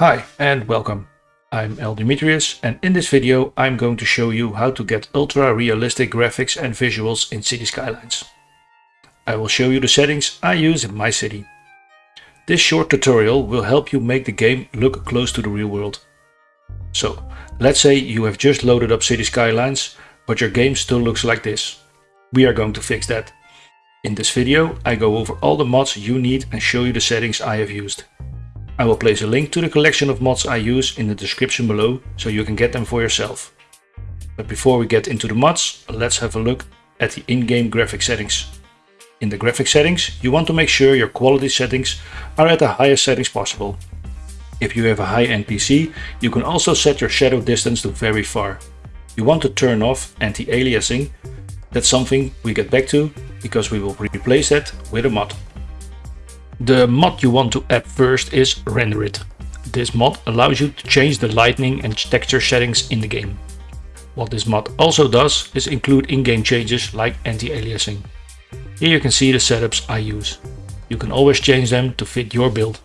Hi and welcome. I'm El Demetrius and in this video I'm going to show you how to get ultra realistic graphics and visuals in City Skylines. I will show you the settings I use in my city. This short tutorial will help you make the game look close to the real world. So, let's say you have just loaded up City Skylines, but your game still looks like this. We are going to fix that. In this video I go over all the mods you need and show you the settings I have used. I will place a link to the collection of mods I use in the description below so you can get them for yourself. But before we get into the mods, let's have a look at the in-game graphic settings. In the graphic settings, you want to make sure your quality settings are at the highest settings possible. If you have a high-end PC, you can also set your shadow distance to very far. You want to turn off anti-aliasing. That's something we get back to because we will replace that with a mod. The mod you want to add first is RenderIt. This mod allows you to change the lighting and texture settings in the game. What this mod also does is include in-game changes like anti-aliasing. Here you can see the setups I use. You can always change them to fit your build.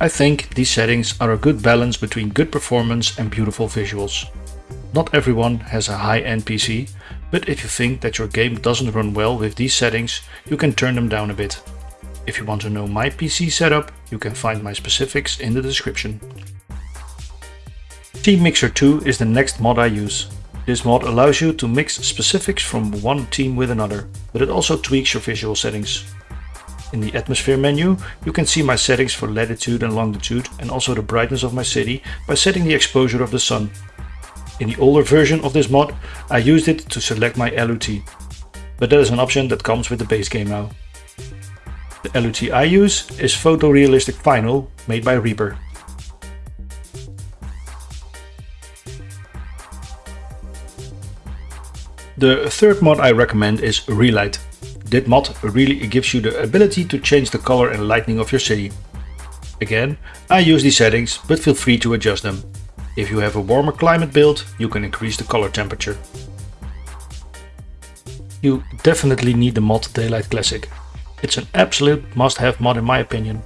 I think these settings are a good balance between good performance and beautiful visuals. Not everyone has a high-end PC, but if you think that your game doesn't run well with these settings, you can turn them down a bit. If you want to know my PC setup, you can find my specifics in the description. Theme Mixer 2 is the next mod I use. This mod allows you to mix specifics from one team with another, but it also tweaks your visual settings. In the atmosphere menu, you can see my settings for latitude and longitude and also the brightness of my city by setting the exposure of the sun. In the older version of this mod, I used it to select my LUT, but that is an option that comes with the base game now. The LUT I use is Photorealistic Vinyl made by Reaper. The third mod I recommend is Relight. This mod really gives you the ability to change the color and lighting of your city. Again, I use these settings, but feel free to adjust them. If you have a warmer climate build, you can increase the color temperature. You definitely need the mod Daylight Classic. It's an absolute must-have mod in my opinion.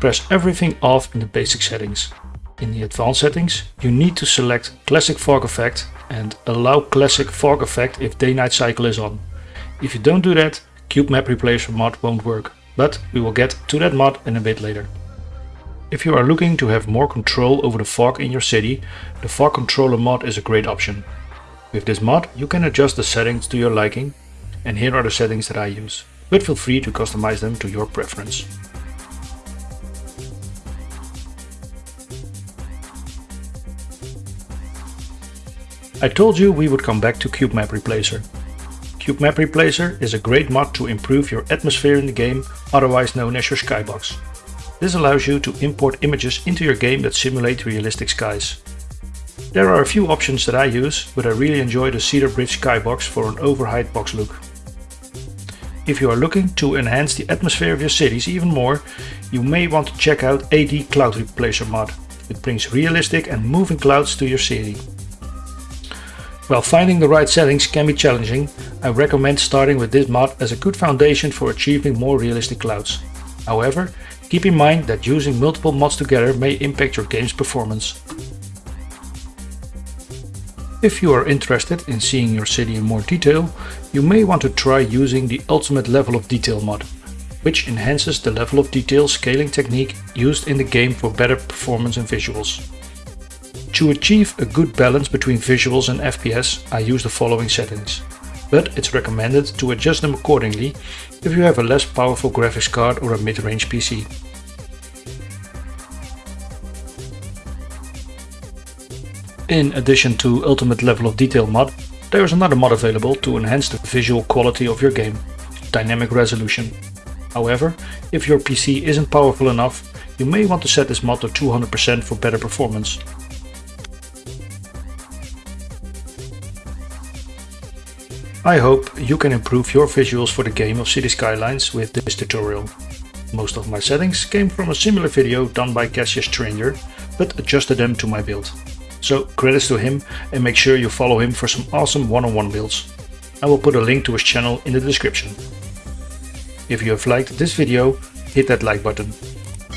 Press everything off in the basic settings. In the advanced settings, you need to select Classic Fog Effect and allow Classic Fog Effect if day-night cycle is on. If you don't do that, Cube Map Replacer mod won't work, but we will get to that mod in a bit later. If you are looking to have more control over the fog in your city, the Fog Controller mod is a great option. With this mod you can adjust the settings to your liking, and here are the settings that I use but feel free to customize them to your preference. I told you we would come back to Cube Map Replacer. Cube Map Replacer is a great mod to improve your atmosphere in the game, otherwise known as your skybox. This allows you to import images into your game that simulate realistic skies. There are a few options that I use, but I really enjoy the Cedar Bridge skybox for an overhead box look. If you are looking to enhance the atmosphere of your cities even more, you may want to check out AD Cloud Replacer mod. It brings realistic and moving clouds to your city. While finding the right settings can be challenging, I recommend starting with this mod as a good foundation for achieving more realistic clouds. However, keep in mind that using multiple mods together may impact your game's performance. If you are interested in seeing your city in more detail, you may want to try using the Ultimate Level of Detail mod, which enhances the level of detail scaling technique used in the game for better performance and visuals. To achieve a good balance between visuals and FPS, I use the following settings. But it's recommended to adjust them accordingly if you have a less powerful graphics card or a mid-range PC. In addition to Ultimate Level of Detail mod, there is another mod available to enhance the visual quality of your game, Dynamic Resolution. However, if your PC isn't powerful enough, you may want to set this mod to 200% for better performance. I hope you can improve your visuals for the game of City Skylines with this tutorial. Most of my settings came from a similar video done by Cassius Stranger, but adjusted them to my build. So credits to him and make sure you follow him for some awesome one-on-one -on -one builds. I will put a link to his channel in the description. If you have liked this video, hit that like button.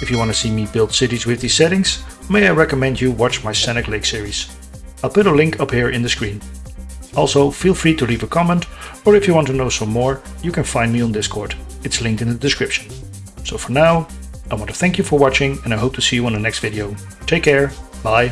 If you want to see me build cities with these settings, may I recommend you watch my Scenic Lake series. I'll put a link up here in the screen. Also, feel free to leave a comment, or if you want to know some more, you can find me on Discord. It's linked in the description. So for now, I want to thank you for watching and I hope to see you on the next video. Take care, bye.